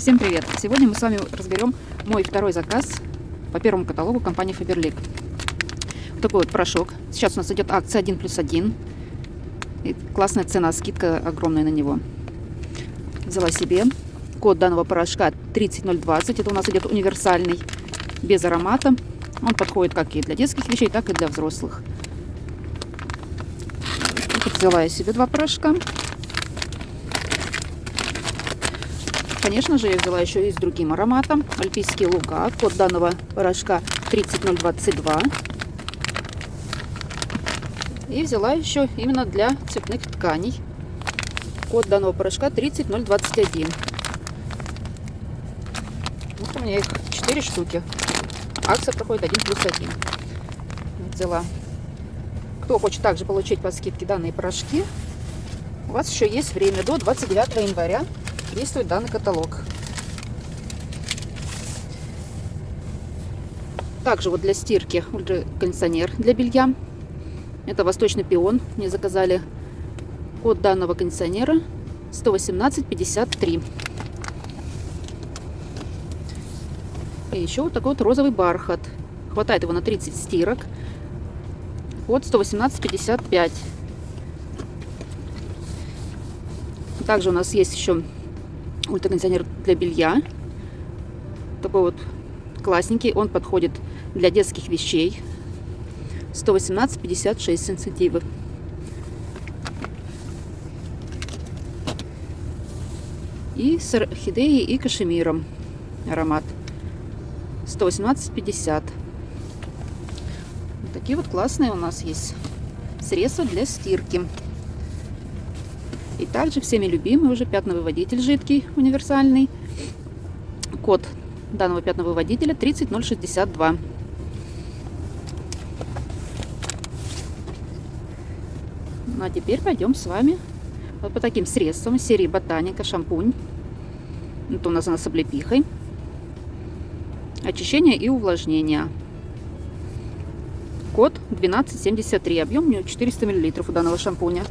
Всем привет! Сегодня мы с вами разберем мой второй заказ по первому каталогу компании Faberlic. Вот такой вот порошок. Сейчас у нас идет акция 1 плюс 1. И классная цена, скидка огромная на него. Взяла себе. Код данного порошка 30020. Это у нас идет универсальный, без аромата. Он подходит как и для детских вещей, так и для взрослых. Вот взяла я себе два порошка. Конечно же, я взяла еще и с другим ароматом. Альпийский луга. Код данного порошка 30022. И взяла еще именно для цветных тканей. Код данного порошка 30021. Вот у меня их 4 штуки. Акция проходит 1 плюс 1. Взяла. Кто хочет также получить по скидке данные порошки, у вас еще есть время до 29 января действует данный каталог. Также вот для стирки ультракондиционер для белья. Это восточный пион. Мне заказали код данного кондиционера 11853. И еще вот такой вот розовый бархат. Хватает его на 30 стирок. Код 11855. Также у нас есть еще ультракондиционер для белья. Такой вот классненький. Он подходит для детских вещей. 118-56 сенситивы. И с орхидеей и кашемиром аромат. 118-50. Вот такие вот классные у нас есть средства для стирки. И также всеми любимый уже пятновыводитель жидкий, универсальный. Код данного пятновыводителя 30062. Ну а теперь пойдем с вами вот по таким средствам серии Ботаника, шампунь. Это у нас она с облепихой. Очищение и увлажнение. Код 1273. Объем у него 400 мл у данного шампуня.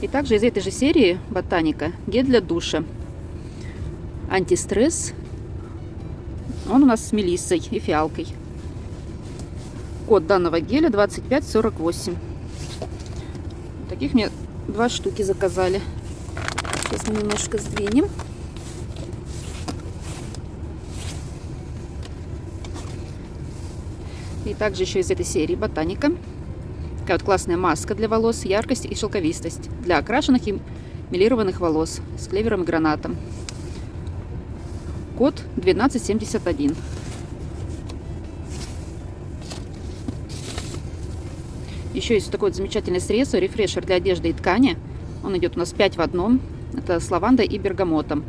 И также из этой же серии Ботаника гель для душа. Антистресс. Он у нас с мелиссой и фиалкой. Код данного геля 2548. Таких мне два штуки заказали. Сейчас мы немножко сдвинем. И также еще из этой серии Ботаника Такая вот классная маска для волос, яркость и шелковистость для окрашенных и милированных волос с клевером и гранатом. Код 1271. Еще есть такое замечательное средство, рефрешер для одежды и ткани. Он идет у нас 5 в одном. Это с лавандой и бергамотом.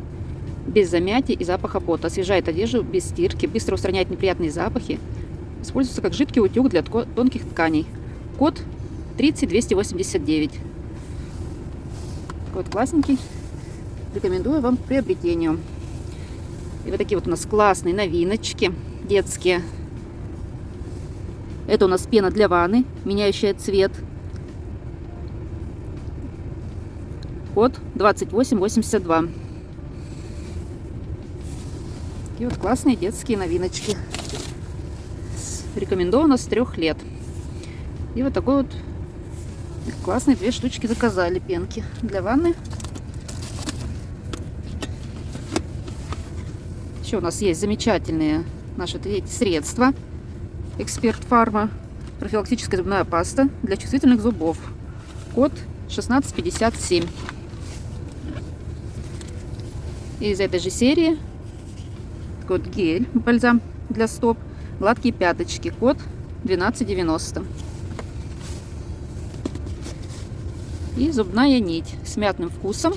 Без замятия и запаха пота. Освежает одежду без стирки, быстро устраняет неприятные запахи. Используется как жидкий утюг для тонких тканей. Код 30289. Такой вот классненький. Рекомендую вам к приобретению. И вот такие вот у нас классные новиночки детские. Это у нас пена для ванны, меняющая цвет. Код 2882. Такие вот классные детские новиночки. Рекомендовано с трех лет. И вот такой вот классные две штучки заказали пенки для ванны. Еще у нас есть замечательные наши третьи средства. Эксперт Фарма. Профилактическая зубная паста для чувствительных зубов. Код 1657. И из этой же серии код гель, бальзам для стоп, гладкие пяточки, код 1290. И зубная нить с мятным вкусом.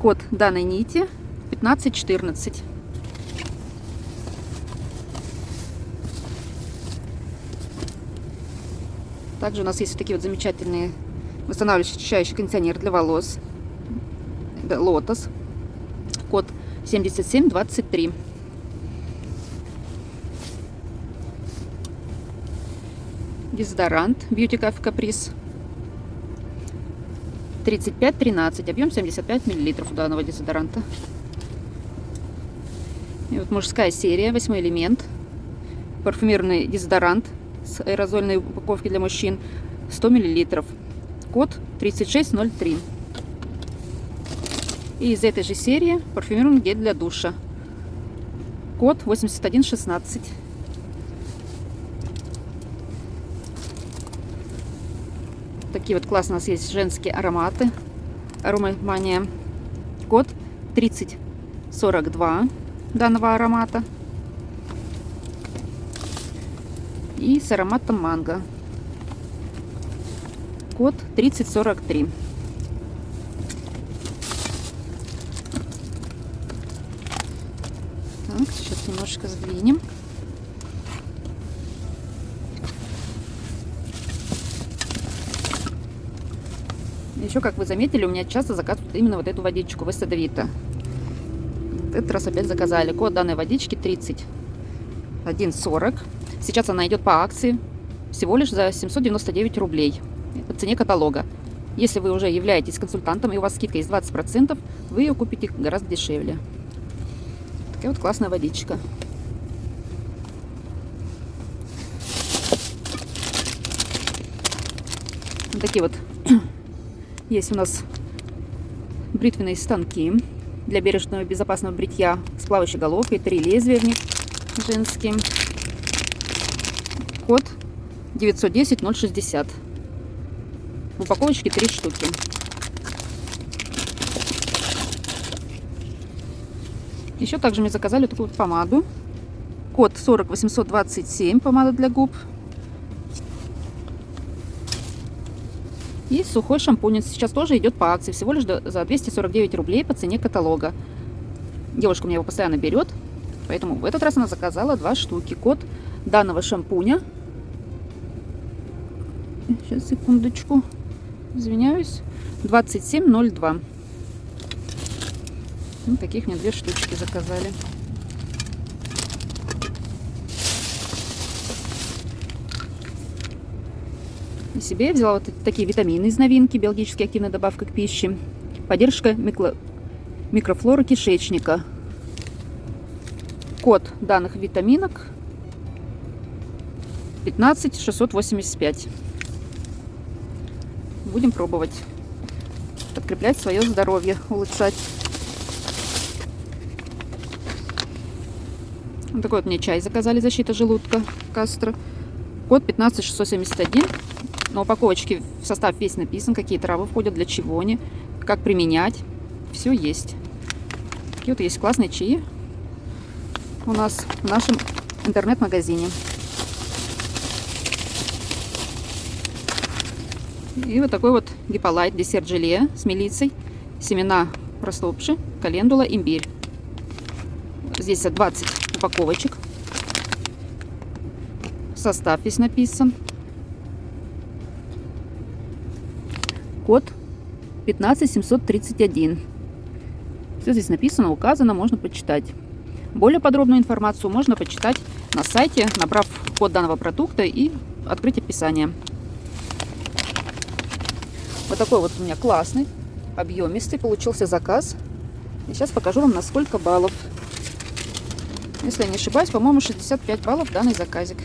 Код данной нити 1514. Также у нас есть вот такие вот замечательные восстанавливающие очищающий кондиционер для волос. Лотос. Код 7723. Дезодорант Beauty Cafe Caprice. 35-13. Объем 75 мл у данного дезодоранта. И вот мужская серия, восьмой элемент. Парфюмерный дезодорант с аэрозольной упаковки для мужчин 100 мл. Код 3603. И из этой же серии парфюмерный гель для душа. Код 8116. Такие вот классные у нас есть женские ароматы. Аромамания. Код 3042 данного аромата. И с ароматом манго. Код 3043. Так, сейчас немножко сдвинем. Еще, как вы заметили, у меня часто заказывают именно вот эту водичку Весадовита. Этот раз опять заказали. Код данной водички 3140. Сейчас она идет по акции всего лишь за 799 рублей. по цене каталога. Если вы уже являетесь консультантом и у вас скидка есть 20%, вы ее купите гораздо дешевле. Такая вот классная водичка. Вот такие вот есть у нас бритвенные станки для бережного безопасного бритья с плавающей головкой. Три лезвия в них женские. Код 910-060. В упаковочке три штуки. Еще также мне заказали такую помаду. Код 40827, помада для губ. И сухой шампунь сейчас тоже идет по акции, всего лишь за 249 рублей по цене каталога. Девушка мне его постоянно берет, поэтому в этот раз она заказала два штуки. Код данного шампуня. Сейчас, секундочку. Извиняюсь. 2702. Ну, таких мне две штучки заказали. И себе я взяла вот такие витамины из новинки, биологически активная добавка к пище. Поддержка микро... микрофлоры кишечника. Код данных витаминок 15685. Будем пробовать подкреплять свое здоровье, улучшать. Вот такой вот мне чай заказали, защита желудка, Кастро. Код 15671. На упаковочке в состав весь написан, какие травы входят, для чего они, как применять. Все есть. Такие вот есть классные чаи у нас в нашем интернет-магазине. И вот такой вот гиполайт, десерт желе с мелицей, семена растопши, календула, имбирь. Здесь 20 упаковочек. Состав весь написан. Код 15731. Все здесь написано, указано, можно почитать. Более подробную информацию можно почитать на сайте, набрав код данного продукта и открыть описание. Вот такой вот у меня классный, объемистый получился заказ. И сейчас покажу вам на сколько баллов. Если я не ошибаюсь, по-моему, 65 баллов данный заказик.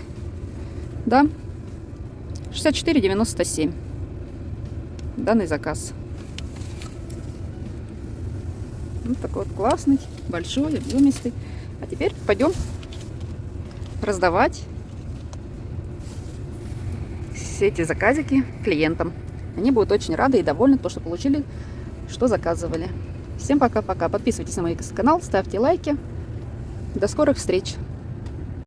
Да, 64,97 данный заказ. Вот такой вот классный, большой, объемистый. А теперь пойдем раздавать все эти заказики клиентам. Они будут очень рады и довольны, то, что получили, что заказывали. Всем пока-пока. Подписывайтесь на мой канал, ставьте лайки. До скорых встреч!